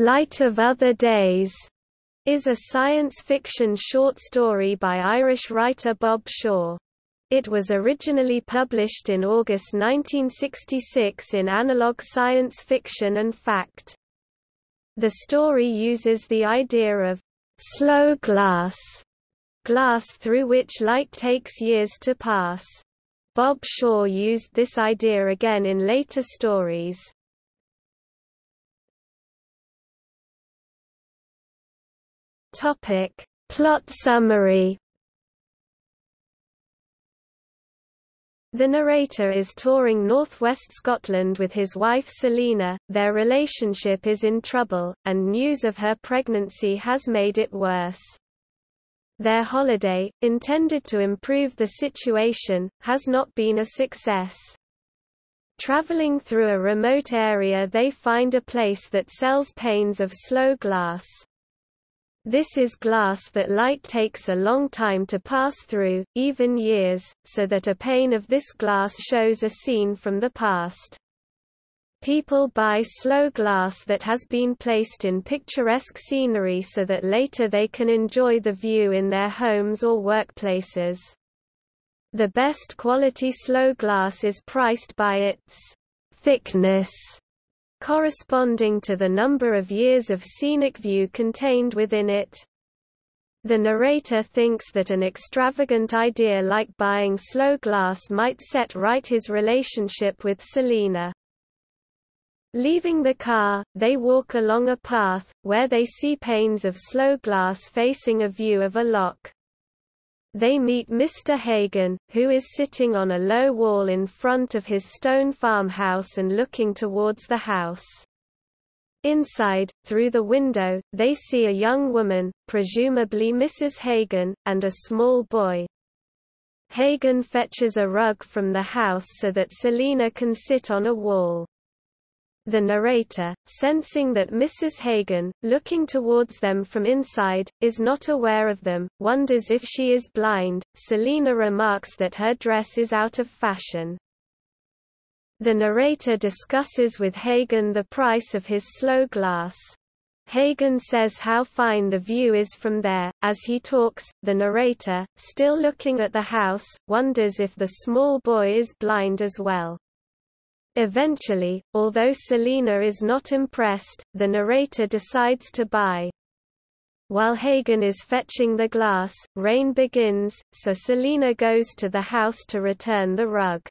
Light of Other Days is a science fiction short story by Irish writer Bob Shaw. It was originally published in August 1966 in Analog Science Fiction and Fact. The story uses the idea of slow glass, glass through which light takes years to pass. Bob Shaw used this idea again in later stories. Topic. Plot summary The narrator is touring northwest Scotland with his wife Selina, their relationship is in trouble, and news of her pregnancy has made it worse. Their holiday, intended to improve the situation, has not been a success. Traveling through a remote area they find a place that sells panes of slow glass. This is glass that light takes a long time to pass through, even years, so that a pane of this glass shows a scene from the past. People buy slow glass that has been placed in picturesque scenery so that later they can enjoy the view in their homes or workplaces. The best quality slow glass is priced by its thickness corresponding to the number of years of scenic view contained within it. The narrator thinks that an extravagant idea like buying slow glass might set right his relationship with Selina. Leaving the car, they walk along a path, where they see panes of slow glass facing a view of a loch. They meet Mr. Hagen, who is sitting on a low wall in front of his stone farmhouse and looking towards the house. Inside, through the window, they see a young woman, presumably Mrs. Hagen, and a small boy. Hagen fetches a rug from the house so that Selina can sit on a wall. The narrator, sensing that Mrs. Hagen, looking towards them from inside, is not aware of them, wonders if she is blind. Selina remarks that her dress is out of fashion. The narrator discusses with Hagen the price of his slow glass. Hagen says how fine the view is from there. As he talks, the narrator, still looking at the house, wonders if the small boy is blind as well. Eventually, although Selina is not impressed, the narrator decides to buy. While Hagen is fetching the glass, rain begins, so Selina goes to the house to return the rug.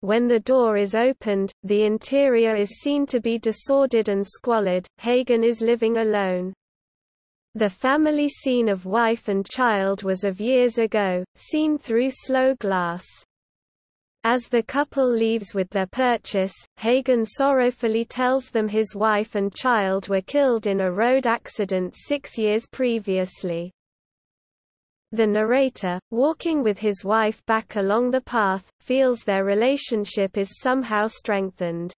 When the door is opened, the interior is seen to be disordered and squalid. Hagen is living alone. The family scene of wife and child was of years ago, seen through slow glass. As the couple leaves with their purchase, Hagen sorrowfully tells them his wife and child were killed in a road accident six years previously. The narrator, walking with his wife back along the path, feels their relationship is somehow strengthened.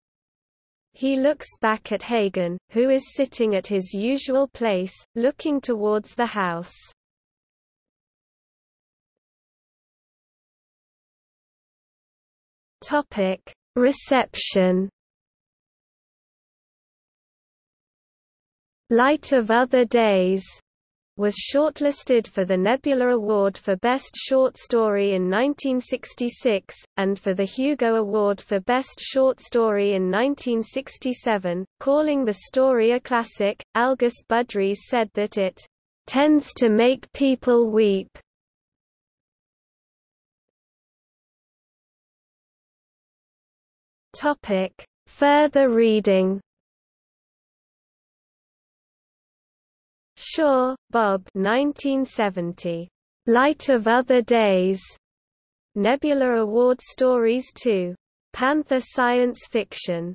He looks back at Hagen, who is sitting at his usual place, looking towards the house. Topic: Reception. Light of Other Days was shortlisted for the Nebula Award for Best Short Story in 1966, and for the Hugo Award for Best Short Story in 1967. Calling the story a classic, Algis Budrys said that it tends to make people weep Topic: Further reading. Shaw, Bob. 1970. Light of Other Days. Nebula Award Stories 2. Panther Science Fiction.